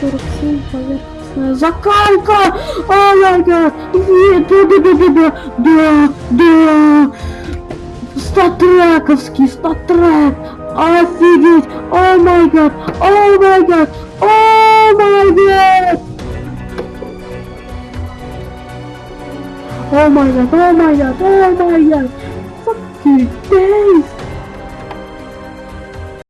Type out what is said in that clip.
47 поверхностная закалка! Ай-яй-яй! Да, да, да, да, да, да, да! Статрековский, статрек! Офигеть! О май гад! О май гад! О май гад! О май гад! О май гад! О май гад! Fucking days!